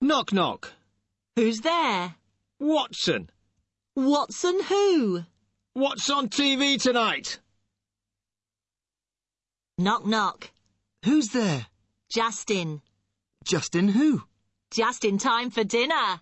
Knock knock. Who's there? Watson. Watson who? What's on TV tonight? Knock knock. Who's there? Justin. Justin who? Just in time for dinner.